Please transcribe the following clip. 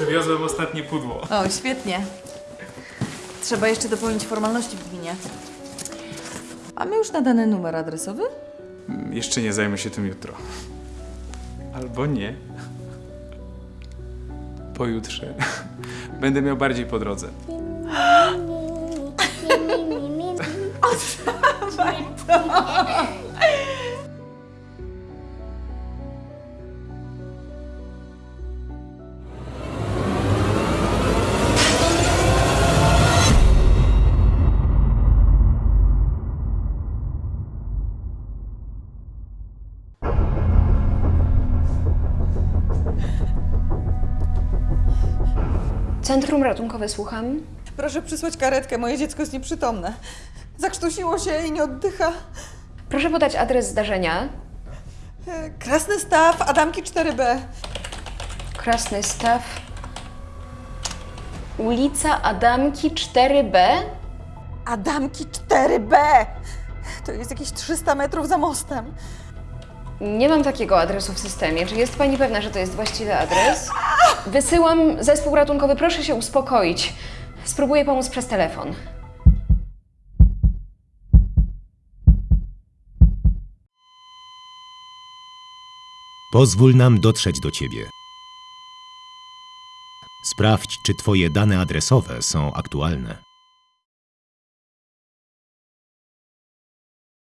Wiozłem ostatnie pudło. O, świetnie. Trzeba jeszcze dopełnić formalności w gminie. Mamy już nadany numer adresowy? Mm, Jeszcze nie zajmę się tym jutro. Albo nie. Pojutrze. Będę miał bardziej po drodze. Centrum ratunkowe, słucham. Proszę przysłać karetkę, moje dziecko jest nieprzytomne. Zakrztusiło się i nie oddycha. Proszę podać adres zdarzenia. E, Krasny Staw, Adamki 4B. Krasny Staw. Ulica Adamki 4B. Adamki 4B! To jest jakieś 300 metrów za mostem. Nie mam takiego adresu w systemie. Czy jest Pani pewna, że to jest właściwy adres? Wysyłam zespół ratunkowy. Proszę się uspokoić. Spróbuję pomóc przez telefon. Pozwól nam dotrzeć do Ciebie. Sprawdź, czy Twoje dane adresowe są aktualne.